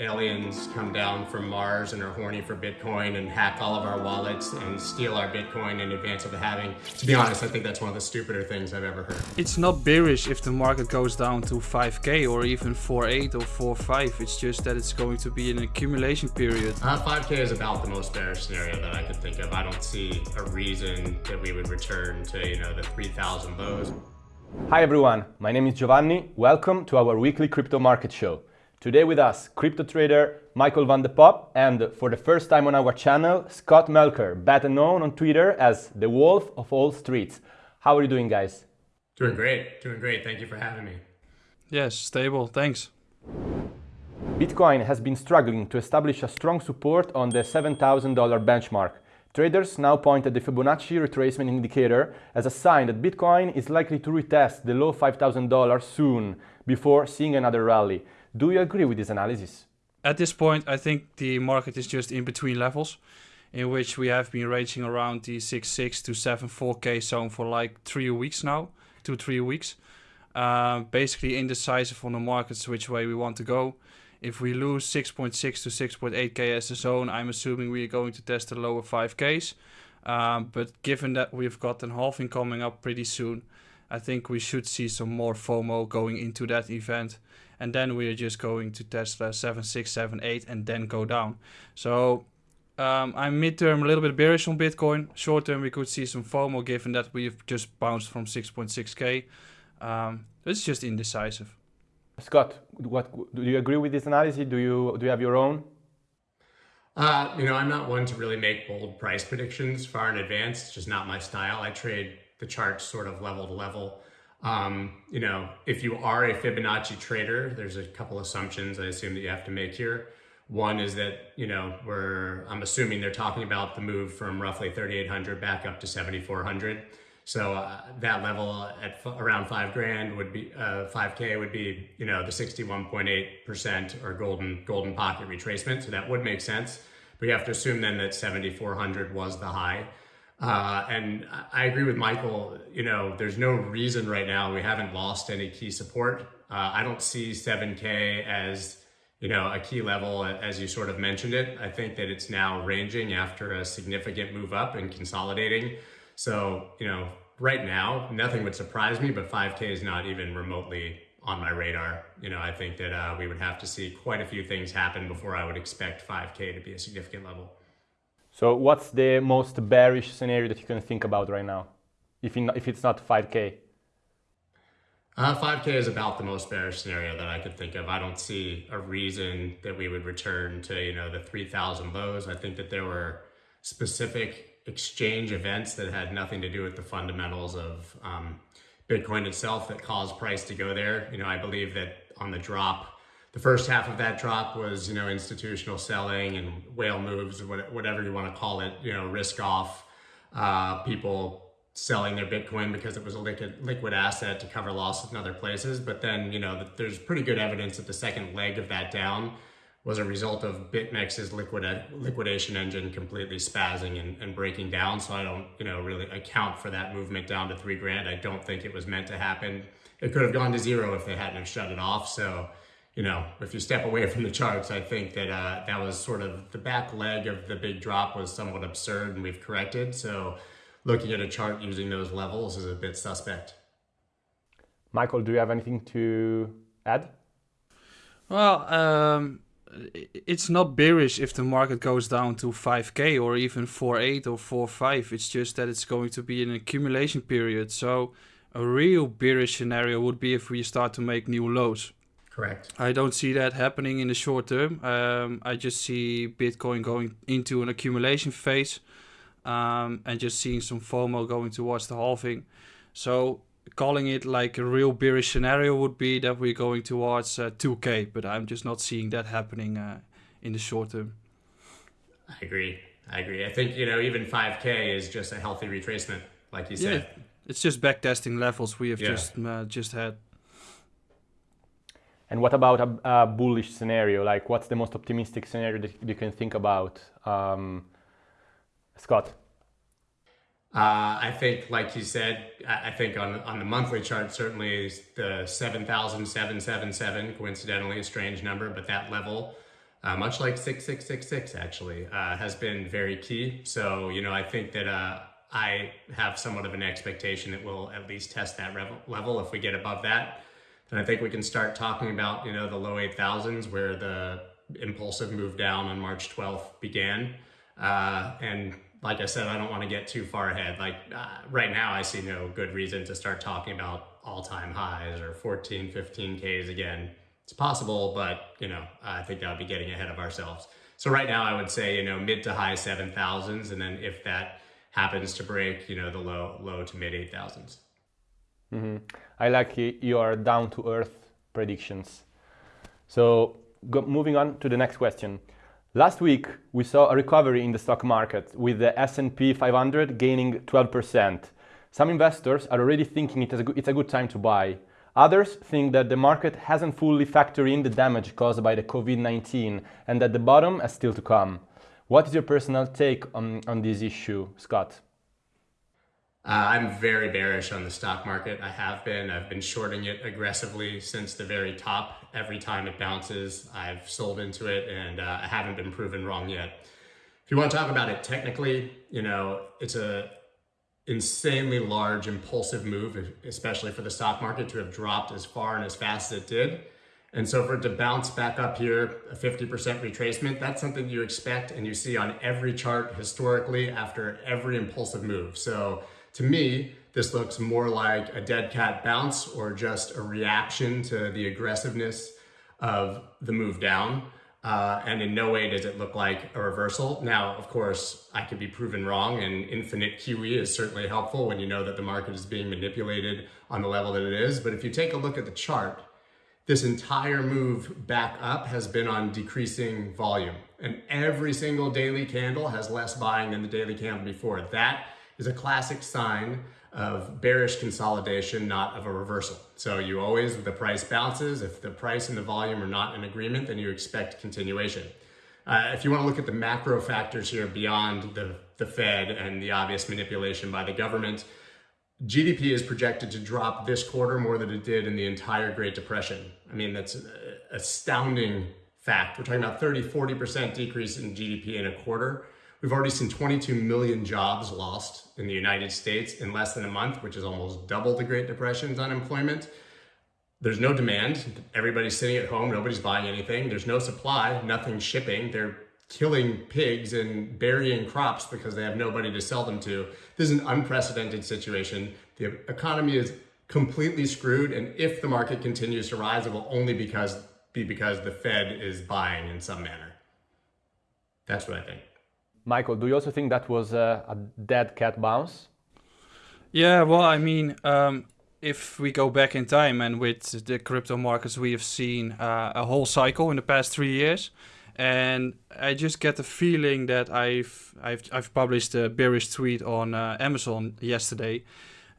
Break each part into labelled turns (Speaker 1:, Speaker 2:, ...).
Speaker 1: aliens come down from Mars and are horny for Bitcoin and hack all of our wallets and steal our Bitcoin in advance of the halving. To be honest, I think that's one of the stupider things I've ever heard.
Speaker 2: It's not bearish if the market goes down to 5k or even 4.8 or 4.5. It's just that it's going to be an accumulation period.
Speaker 1: Uh, 5k is about the most bearish scenario that I could think of. I don't see a reason that we would return to, you know, the 3,000 lows.
Speaker 3: Hi everyone, my name is Giovanni. Welcome to our weekly crypto market show. Today with us, crypto trader Michael van de Poppe and for the first time on our channel, Scott Melker, better known on Twitter as the Wolf of all streets. How are you doing guys?
Speaker 1: Doing great, doing great. Thank you for having me.
Speaker 2: Yes, stable, thanks.
Speaker 3: Bitcoin has been struggling to establish a strong support on the $7,000 benchmark. Traders now point at the Fibonacci retracement indicator as a sign that Bitcoin is likely to retest the low $5,000 soon before seeing another rally. Do you agree with this analysis?
Speaker 2: At this point, I think the market is just in between levels, in which we have been ranging around the 6.6 to 7.4k zone for like three weeks now, two, three weeks. Uh, basically indecisive on the markets which way we want to go. If we lose 6.6 to 6.8k as a zone, I'm assuming we are going to test the lower 5ks. Um, but given that we've got an halving coming up pretty soon, I think we should see some more FOMO going into that event and then we are just going to Tesla 7, 6, 7, 8 and then go down. So um, I'm midterm a little bit bearish on Bitcoin. Short term we could see some FOMO given that we've just bounced from 6.6k. Um, it's just indecisive.
Speaker 3: Scott, what do you agree with this analysis? Do you do you have your own?
Speaker 1: Uh, you know, I'm not one to really make bold price predictions far in advance. It's just not my style. I trade the charts sort of level to level. Um, you know, if you are a Fibonacci trader, there's a couple assumptions I assume that you have to make here. One is that, you know, we're, I'm assuming they're talking about the move from roughly 3,800 back up to 7,400. So uh, that level at around five grand would be, uh, 5K would be, you know, the 61.8% or golden, golden pocket retracement. So that would make sense. But you have to assume then that 7,400 was the high. Uh, and I agree with Michael, you know, there's no reason right now we haven't lost any key support. Uh, I don't see 7K as, you know, a key level as you sort of mentioned it. I think that it's now ranging after a significant move up and consolidating. So, you know, right now, nothing would surprise me, but 5K is not even remotely on my radar. You know, I think that uh, we would have to see quite a few things happen before I would expect 5K to be a significant level.
Speaker 3: So what's the most bearish scenario that you can think about right now, if, in, if it's not 5K?
Speaker 1: Uh, 5K is about the most bearish scenario that I could think of. I don't see a reason that we would return to, you know, the 3,000 lows. I think that there were specific exchange events that had nothing to do with the fundamentals of um, Bitcoin itself that caused price to go there. You know, I believe that on the drop, the first half of that drop was, you know, institutional selling and whale moves, whatever you want to call it, you know, risk off, uh, people selling their Bitcoin because it was a liquid, liquid asset to cover losses in other places. But then, you know, there's pretty good evidence that the second leg of that down was a result of BitMEX's liquid, liquidation engine completely spazzing and, and breaking down. So I don't, you know, really account for that movement down to three grand. I don't think it was meant to happen. It could have gone to zero if they hadn't have shut it off. So you know, if you step away from the charts, I think that uh, that was sort of the back leg of the big drop was somewhat absurd and we've corrected. So looking at a chart using those levels is a bit suspect.
Speaker 3: Michael, do you have anything to add?
Speaker 2: Well, um, it's not bearish if the market goes down to 5k or even 4.8 or 4.5. It's just that it's going to be an accumulation period. So a real bearish scenario would be if we start to make new lows.
Speaker 1: Correct.
Speaker 2: I don't see that happening in the short term. Um, I just see Bitcoin going into an accumulation phase um, and just seeing some FOMO going towards the halving. So calling it like a real bearish scenario would be that we're going towards uh, 2K, but I'm just not seeing that happening uh, in the short term.
Speaker 1: I agree. I agree. I think, you know, even 5K is just a healthy retracement, like you said.
Speaker 2: Yeah, it's just backtesting levels we have yeah. just uh, just had.
Speaker 3: And what about a, a, bullish scenario? Like, what's the most optimistic scenario that you can think about, um, Scott?
Speaker 1: Uh, I think, like you said, I think on on the monthly chart, certainly the 7,777, coincidentally a strange number, but that level uh, much like 6666 actually, uh, has been very key. So, you know, I think that uh, I have somewhat of an expectation that we'll at least test that level. If we get above that, then I think we can start talking about, you know, the low 8,000s where the impulsive move down on March 12th began. Uh, and like I said, I don't want to get too far ahead. Like uh, right now, I see no good reason to start talking about all-time highs or 14, 15 Ks again. It's possible, but you know, I think that would be getting ahead of ourselves. So right now, I would say you know mid to high 7,000s, and then if that happens to break, you know, the low low to mid 8,000s.
Speaker 3: Mm-hmm. I like your down to earth predictions. So go, moving on to the next question. Last week, we saw a recovery in the stock market with the S&P 500 gaining 12%. Some investors are already thinking it is a good, it's a good time to buy. Others think that the market hasn't fully factored in the damage caused by the COVID-19 and that the bottom is still to come. What is your personal take on, on this issue, Scott?
Speaker 1: Uh, I'm very bearish on the stock market. I have been. I've been shorting it aggressively since the very top. Every time it bounces, I've sold into it and uh, I haven't been proven wrong yet. If you want to talk about it technically, you know, it's a insanely large impulsive move, especially for the stock market to have dropped as far and as fast as it did. And so for it to bounce back up here, a 50% retracement, that's something you expect and you see on every chart historically after every impulsive move. So to me, this looks more like a dead cat bounce or just a reaction to the aggressiveness of the move down. Uh, and in no way does it look like a reversal. Now, of course, I could be proven wrong and infinite QE is certainly helpful when you know that the market is being manipulated on the level that it is. But if you take a look at the chart, this entire move back up has been on decreasing volume and every single daily candle has less buying than the daily candle before. That is a classic sign of bearish consolidation, not of a reversal. So you always, the price bounces, if the price and the volume are not in agreement, then you expect continuation. Uh, if you want to look at the macro factors here beyond the, the Fed and the obvious manipulation by the government, GDP is projected to drop this quarter more than it did in the entire Great Depression. I mean, that's an astounding fact. We're talking about 30, 40% decrease in GDP in a quarter. We've already seen 22 million jobs lost in the United States in less than a month, which is almost double the Great Depression's unemployment. There's no demand. Everybody's sitting at home. Nobody's buying anything. There's no supply. Nothing shipping. They're killing pigs and burying crops because they have nobody to sell them to. This is an unprecedented situation. The economy is completely screwed. And if the market continues to rise, it will only because be because the Fed is buying in some manner. That's what I think.
Speaker 3: Michael, do you also think that was a, a dead cat bounce?
Speaker 2: Yeah, well, I mean, um, if we go back in time and with the crypto markets, we have seen uh, a whole cycle in the past three years. And I just get the feeling that I've I've, I've published a bearish tweet on uh, Amazon yesterday,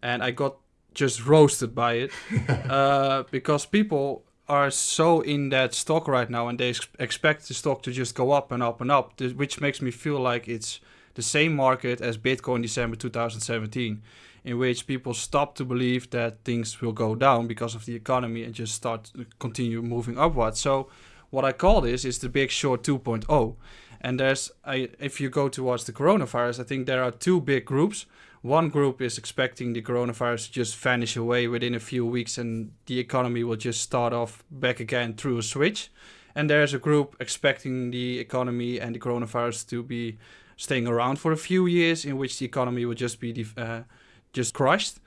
Speaker 2: and I got just roasted by it uh, because people are so in that stock right now and they ex- expect the stock to just go up and up and up, which makes me feel like it's the same market as Bitcoin December 2017, in which people stop to believe that things will go down because of the economy and just start to continue moving upwards. So, what I call this is the Big Short 2.0. And there's, I, if you go towards the coronavirus, I think there are two big groups. One group is expecting the coronavirus to just vanish away within a few weeks and the economy will just start off back again through a switch. And there's a group expecting the economy and the coronavirus to be staying around for a few years, in which the economy will just be uh, just crushed.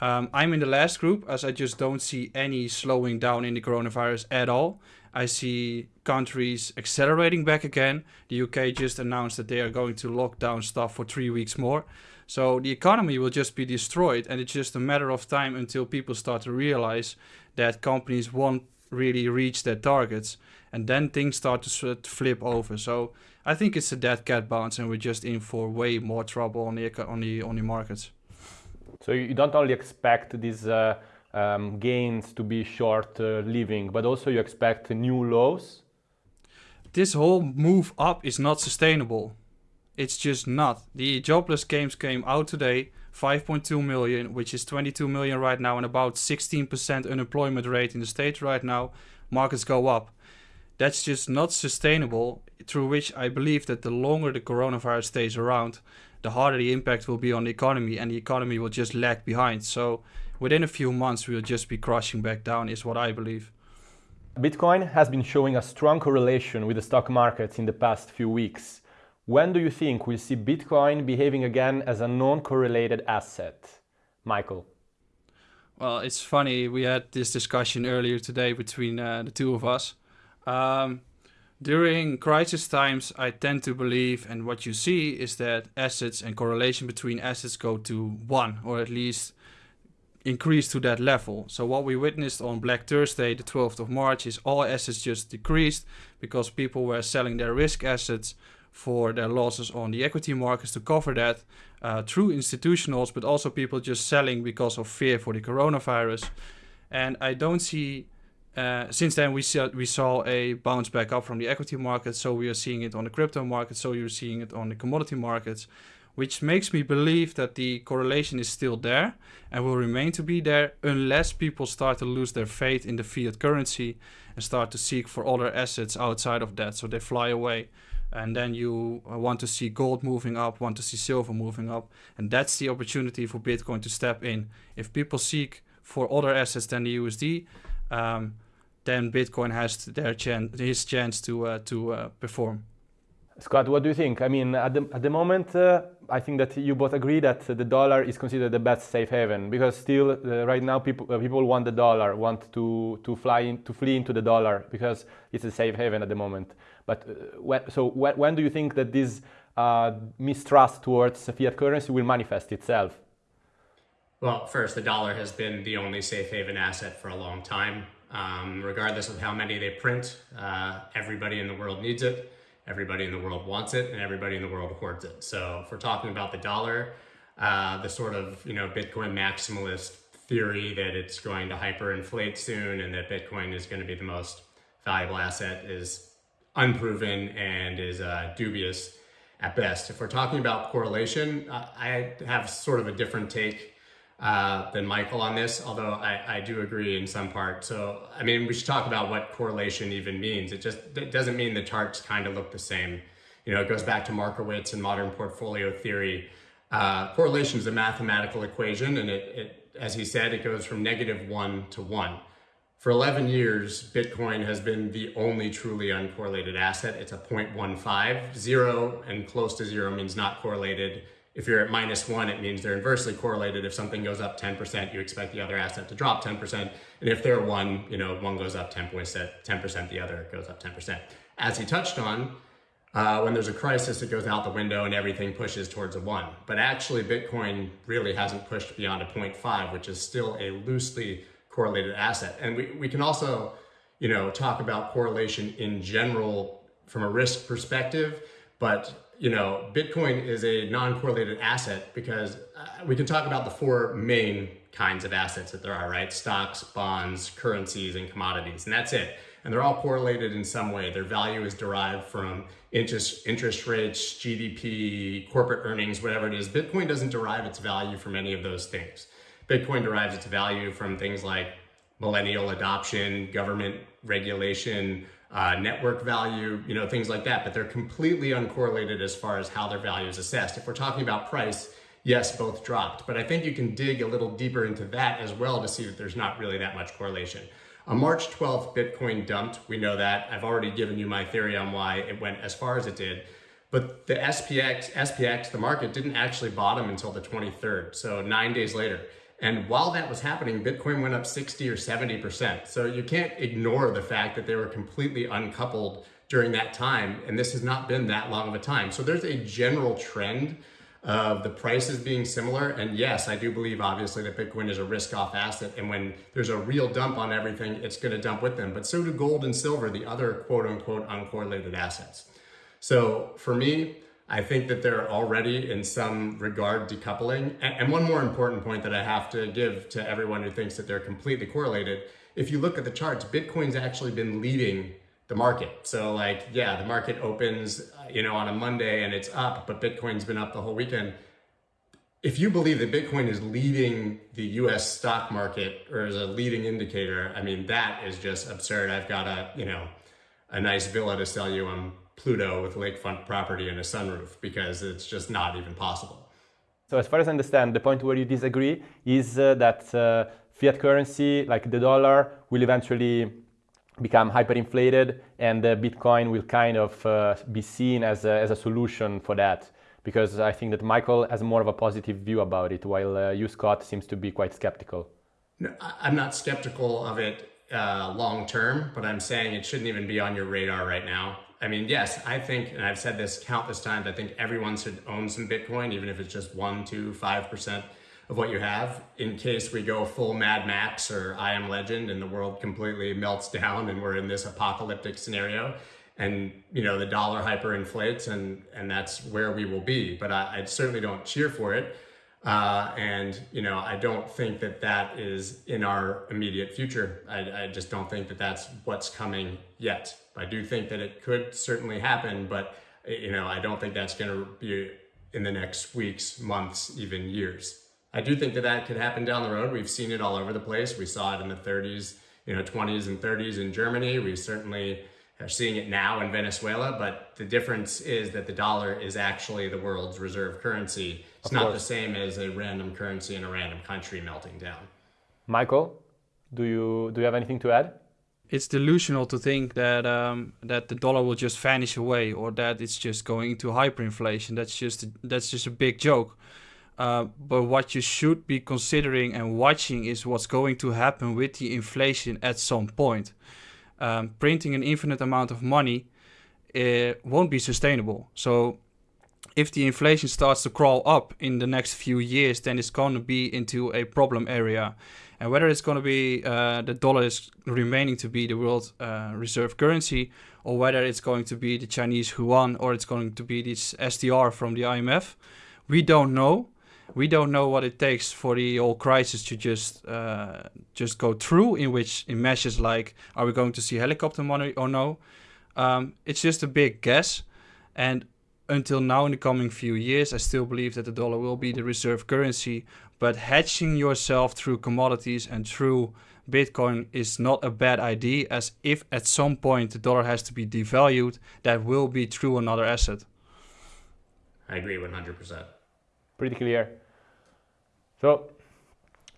Speaker 2: Um, I'm in the last group as I just don't see any slowing down in the coronavirus at all. I see countries accelerating back again. The UK just announced that they are going to lock down stuff for three weeks more. So the economy will just be destroyed, and it's just a matter of time until people start to realize that companies won't really reach their targets, and then things start to flip over. So I think it's a dead cat bounce, and we're just in for way more trouble on the on the on the markets.
Speaker 3: So you don't only expect these uh, um, gains to be short uh, living, but also you expect new lows.
Speaker 2: This whole move up is not sustainable. It's just not. The jobless claims came out today, 5.2 million, which is 22 million right now, and about 16% unemployment rate in the States right now. Markets go up. that's just not sustainable. Through which I believe that the longer the coronavirus stays around, the harder the impact will be on the economy, and the economy will just lag behind. So within a few months, we'll just be crashing back down, is what I believe.
Speaker 3: Bitcoin has been showing a strong correlation with the stock markets in the past few weeks. When do you think we'll see Bitcoin behaving again as a non correlated asset? Michael.
Speaker 2: Well, it's funny. We had this discussion earlier today between uh, the two of us. Um, during crisis times, I tend to believe, and what you see is that assets and correlation between assets go to one, or at least increase to that level. So what we witnessed on Black Thursday, the 12th of March, is all assets just decreased because people were selling their risk assets for their losses on the equity markets to cover that uh, through institutionals, but also people just selling because of fear for the coronavirus. And I don't see. Uh, since then, we saw we saw a bounce back up from the equity market, so we are seeing it on the crypto market, so you're seeing it on the commodity markets, which makes me believe that the correlation is still there and will remain to be there unless people start to lose their faith in the fiat currency and start to seek for other assets outside of that, so they fly away. And then you uh, want to see gold moving up, want to see silver moving up, and that's the opportunity for Bitcoin to step in. If people seek for other assets than the USD, um, then Bitcoin has their chance, his chance to uh, to uh, perform.
Speaker 3: Scott, what do you think? I mean, at the, at the moment, uh, I think that you both agree that the dollar is considered the best safe haven because still, uh, right now, people uh, people want the dollar, want to to fly in, to flee into the dollar because it's a safe haven at the moment. But uh, when, so when, when, do you think that this uh, mistrust towards fiat currency will manifest itself?
Speaker 1: Well, first, the dollar has been the only safe haven asset for a long time. Um, regardless of how many they print, uh, everybody in the world needs it, everybody in the world wants it, and everybody in the world hoards it. So if we're talking about the dollar, uh, the sort of you know Bitcoin maximalist theory that it's going to hyperinflate soon and that Bitcoin is going to be the most valuable asset is unproven and is uh, dubious at best. If we're talking about correlation, uh, I have sort of a different take uh, than Michael on this, although I, I, do agree in some part. So, I mean, we should talk about what correlation even means. It just it doesn't mean the charts kind of look the same. You know, it goes back to Markowitz and modern portfolio theory. Uh, correlation is a mathematical equation, and it, it, as he said, it goes from negative one to one. For 11 years, Bitcoin has been the only truly uncorrelated asset. It's a 0.15. Zero and close to zero means not correlated. If you're at minus one, it means they're inversely correlated. If something goes up 10%, you expect the other asset to drop 10%. And if they're one, you know, one goes up 10%, 10% the other goes up 10%. As he touched on, uh, when there's a crisis, it goes out the window and everything pushes towards a one. But actually, Bitcoin really hasn't pushed beyond a 0.5, which is still a loosely correlated asset. And we, we can also, you know, talk about correlation in general from a risk perspective, but you know, Bitcoin is a non-correlated asset because uh, we can talk about the four main kinds of assets that there are, right? Stocks, bonds, currencies, and commodities, and that's it. And they're all correlated in some way. Their value is derived from interest, interest rates, GDP, corporate earnings, whatever it is. Bitcoin doesn't derive its value from any of those things. Bitcoin derives its value from things like millennial adoption, government regulation, uh, network value, you know, things like that. But they're completely uncorrelated as far as how their value is assessed. If we're talking about price, yes, both dropped. But I think you can dig a little deeper into that as well to see that there's not really that much correlation. On March 12th, Bitcoin dumped. We know that. I've already given you my theory on why it went as far as it did. But the SPX, SPX, the market didn't actually bottom until the 23rd, so nine days later. And while that was happening, Bitcoin went up 60 or 70%. So you can't ignore the fact that they were completely uncoupled during that time. And this has not been that long of a time. So there's a general trend of the prices being similar. And yes, I do believe obviously that Bitcoin is a risk off asset. And when there's a real dump on everything, it's going to dump with them. But so do gold and silver, the other quote unquote uncorrelated assets. So for me, I think that they're already in some regard decoupling. And one more important point that I have to give to everyone who thinks that they're completely correlated. If you look at the charts, Bitcoin's actually been leading the market. So like, yeah, the market opens, uh, you know, on a Monday and it's up, but Bitcoin's been up the whole weekend. If you believe that Bitcoin is leading the US stock market or is a leading indicator, I mean, that is just absurd. I've got a, you know, a nice villa to sell you on Pluto with lakefront property and a sunroof because it's just not even possible.
Speaker 3: So as far as I understand, the point where you disagree is uh, that uh, fiat currency, like the dollar, will eventually become hyperinflated and the Bitcoin will kind of uh, be seen as a, as a solution for that. Because I think that Michael has more of a positive view about it, while uh, you, Scott, seems to be quite skeptical.
Speaker 1: No, I'm not skeptical of it uh, long term, but I'm saying it shouldn't even be on your radar right now. I mean, yes, I think, and I've said this countless times, I think everyone should own some Bitcoin, even if it's just one, two, five percent of what you have, in case we go full Mad Max or I Am Legend and the world completely melts down and we're in this apocalyptic scenario and you know the dollar hyperinflates and and that's where we will be. But I, I certainly don't cheer for it. Uh, and you know, I don't think that that is in our immediate future. I, I, just don't think that that's what's coming yet. I do think that it could certainly happen, but you know, I don't think that's going to be in the next weeks, months, even years. I do think that that could happen down the road. We've seen it all over the place. We saw it in the 30s, you know, 20s and 30s in Germany. We certainly are seeing it now in Venezuela, but the difference is that the dollar is actually the world's reserve currency. It's not the same as a random currency in a random country melting down.
Speaker 3: Michael, do you do you have anything to add?
Speaker 2: It's delusional to think that um, that the dollar will just vanish away or that it's just going into hyperinflation. That's just that's just a big joke. Uh, but what you should be considering and watching is what's going to happen with the inflation at some point um, printing an infinite amount of money it won't be sustainable. So if the inflation starts to crawl up in the next few years, then it's going to be into a problem area. And whether it's going to be uh, the dollar is remaining to be the world uh, reserve currency, or whether it's going to be the Chinese yuan, or it's going to be this SDR from the IMF, we don't know we don't know what it takes for the whole crisis to just uh, just go through. In which in measures like, are we going to see helicopter money or no? Um, it's just a big guess, and until now, in the coming few years, I still believe that the dollar will be the reserve currency. But hedging yourself through commodities and through Bitcoin is not a bad idea, as if at some point the dollar has to be devalued, that will be through another asset.
Speaker 1: I agree 100%
Speaker 3: pretty clear. So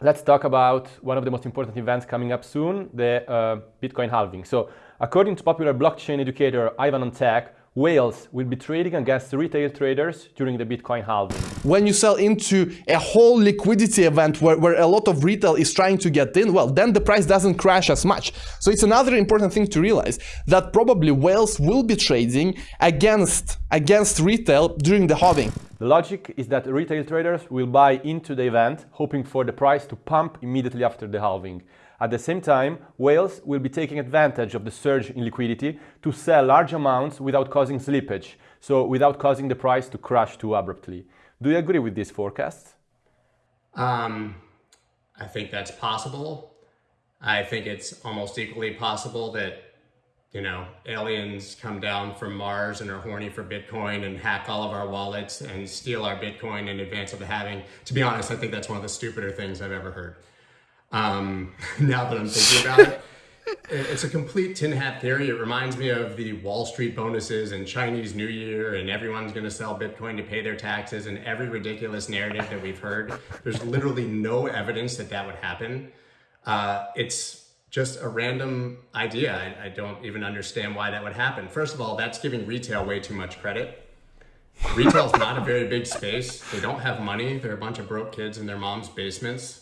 Speaker 3: let's talk about one of the most important events coming up soon, the uh, Bitcoin halving. So according to popular blockchain educator Ivan on Tech, whales will be trading against retail traders during the Bitcoin halving.
Speaker 4: When you sell into a whole liquidity event where, where a lot of retail is trying to get in, well, then the price doesn't crash as much. So it's another important thing to realize that probably whales will be trading against, against retail during the halving.
Speaker 3: The logic is that retail traders will buy into the event, hoping for the price to pump immediately after the halving. At the same time, whales will be taking advantage of the surge in liquidity to sell large amounts without causing slippage, so without causing the price to crash too abruptly. Do you agree with these forecasts?
Speaker 1: Um, I think that's possible. I think it's almost equally possible that, you know, aliens come down from Mars and are horny for Bitcoin and hack all of our wallets and steal our Bitcoin in advance of the halving. To be honest, I think that's one of the stupider things I've ever heard. Um, now that I'm thinking about it, it's a complete tin hat theory. It reminds me of the Wall Street bonuses and Chinese New Year, and everyone's going to sell Bitcoin to pay their taxes, and every ridiculous narrative that we've heard. There's literally no evidence that that would happen. Uh, it's just a random idea. I, I don't even understand why that would happen. First of all, that's giving retail way too much credit. Retail's not a very big space. They don't have money. They're a bunch of broke kids in their mom's basements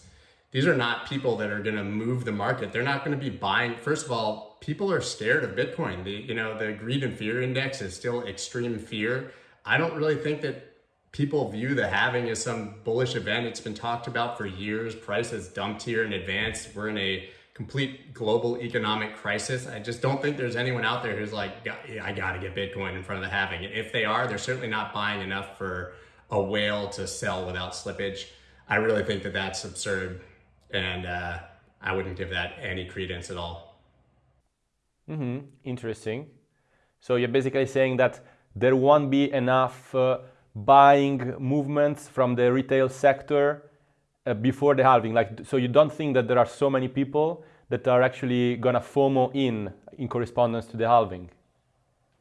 Speaker 1: these are not people that are going to move the market. They're not going to be buying. First of all, people are scared of Bitcoin. The you know the greed and fear index is still extreme fear. I don't really think that people view the halving as some bullish event. It's been talked about for years. Price has dumped here in advance. We're in a complete global economic crisis. I just don't think there's anyone out there who's like, I got to get Bitcoin in front of the halving. If they are, they're certainly not buying enough for a whale to sell without slippage. I really think that that's absurd and uh, I wouldn't give that any credence at all.
Speaker 3: Mm-hmm. Interesting. So you're basically saying that there won't be enough uh, buying movements from the retail sector uh, before the halving. Like, so you don't think that there are so many people that are actually gonna FOMO in in correspondence to the halving?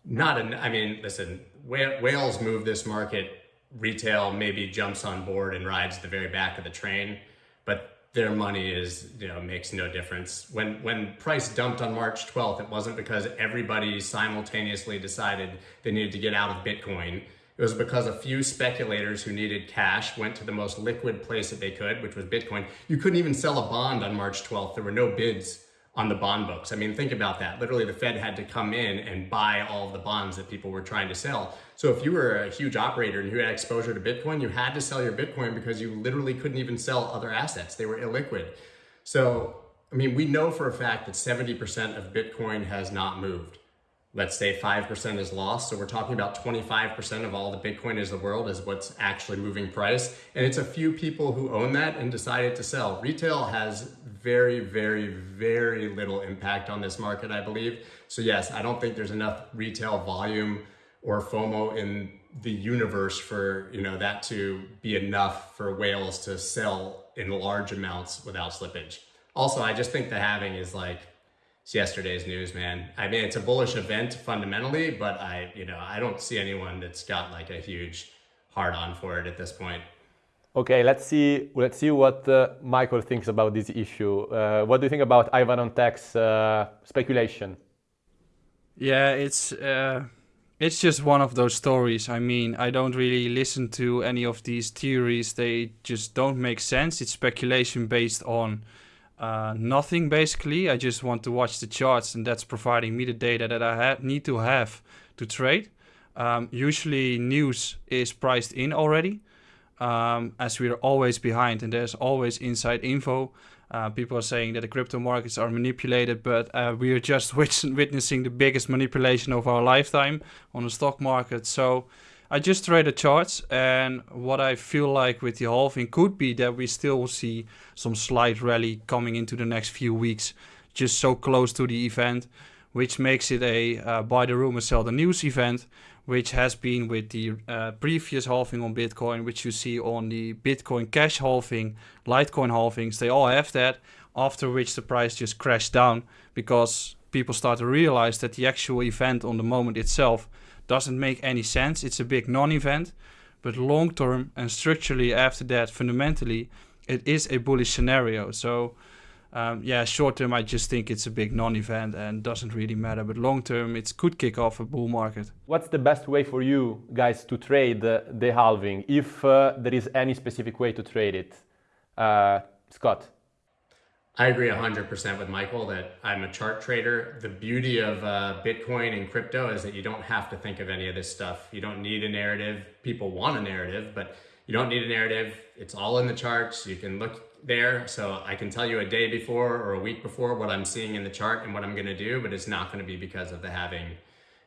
Speaker 1: not an, I mean, listen, whales move this market. Retail maybe jumps on board and rides the very back of the train, but their money is, you know, makes no difference. When, when price dumped on March 12th, it wasn't because everybody simultaneously decided they needed to get out of Bitcoin. It was because a few speculators who needed cash went to the most liquid place that they could, which was Bitcoin. You couldn't even sell a bond on March 12th. There were no bids on the bond books. I mean, think about that. Literally, the Fed had to come in and buy all of the bonds that people were trying to sell. So if you were a huge operator and you had exposure to Bitcoin, you had to sell your Bitcoin because you literally couldn't even sell other assets. They were illiquid. So, I mean, we know for a fact that 70% of Bitcoin has not moved let's say 5% is lost. So we're talking about 25% of all the Bitcoin is the world is what's actually moving price. And it's a few people who own that and decided to sell. Retail has very, very, very little impact on this market, I believe. So yes, I don't think there's enough retail volume or FOMO in the universe for you know that to be enough for whales to sell in large amounts without slippage. Also, I just think the halving is like it's yesterday's news, man. I mean, it's a bullish event fundamentally, but I, you know, I don't see anyone that's got like a huge hard on for it at this point.
Speaker 3: Okay, let's see. Let's see what uh, Michael thinks about this issue. Uh, what do you think about Ivan on Tech's uh, speculation?
Speaker 2: Yeah, it's uh, it's just one of those stories. I mean, I don't really listen to any of these theories. They just don't make sense. It's speculation based on uh, nothing basically. I just want to watch the charts, and that's providing me the data that I need to have to trade. Um, usually, news is priced in already, um, as we are always behind, and there's always inside info. Uh, people are saying that the crypto markets are manipulated, but uh, we are just witnessing the biggest manipulation of our lifetime on the stock market. So I just trade the charts and what I feel like with the halving could be that we still see some slight rally coming into the next few weeks, just so close to the event, which makes it a uh, buy the rumor, sell the news event, which has been with the uh, previous halving on Bitcoin, which you see on the Bitcoin Cash halving, Litecoin halvings, they all have that, after which the price just crashed down because people start to realize that the actual event on the moment itself doesn't make any sense. It's a big non-event, but long term and structurally after that, fundamentally, it is a bullish scenario. So um, yeah, short term, I just think it's a big non-event and doesn't really matter. But long term, it could kick off a bull market.
Speaker 3: What's the best way for you guys to trade the, the halving, if uh, there is any specific way to trade it? Uh, Scott.
Speaker 1: I agree 100% with Michael that I'm a chart trader. The beauty of uh, Bitcoin and crypto is that you don't have to think of any of this stuff. You don't need a narrative. People want a narrative, but you don't need a narrative. It's all in the charts. You can look there. So I can tell you a day before or a week before what I'm seeing in the chart and what I'm going to do, but it's not going to be because of the halving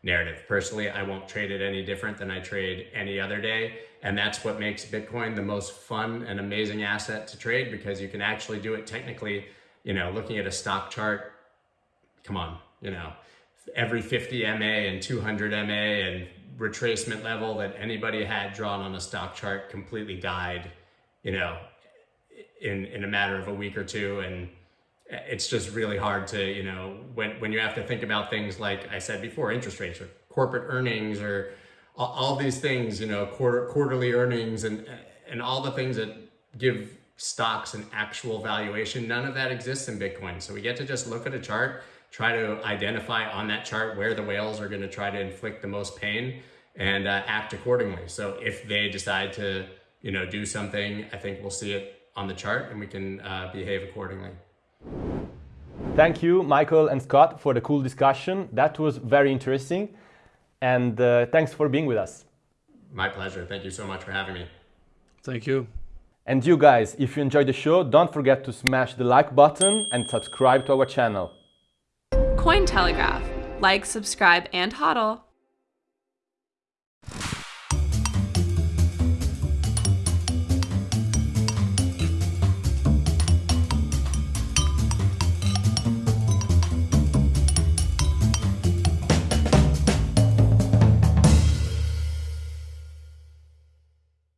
Speaker 1: narrative. Personally, I won't trade it any different than I trade any other day. And that's what makes Bitcoin the most fun and amazing asset to trade because you can actually do it technically you know, looking at a stock chart, come on, you know, every 50 MA and 200 MA and retracement level that anybody had drawn on a stock chart completely died, you know, in, in a matter of a week or two. And it's just really hard to, you know, when, when you have to think about things like I said before, interest rates or corporate earnings or all, all these things, you know, quarter, quarterly earnings and, and all the things that give stocks and actual valuation. None of that exists in Bitcoin. So we get to just look at a chart, try to identify on that chart where the whales are going to try to inflict the most pain and uh, act accordingly. So if they decide to, you know, do something, I think we'll see it on the chart and we can uh, behave accordingly.
Speaker 3: Thank you, Michael and Scott, for the cool discussion. That was very interesting. And uh, thanks for being with us.
Speaker 1: My pleasure. Thank you so much for having me.
Speaker 2: Thank you.
Speaker 3: And you guys, if you enjoyed the show, don't forget to smash the like button and subscribe to our channel.
Speaker 5: Cointelegraph. Like, subscribe, and hodl.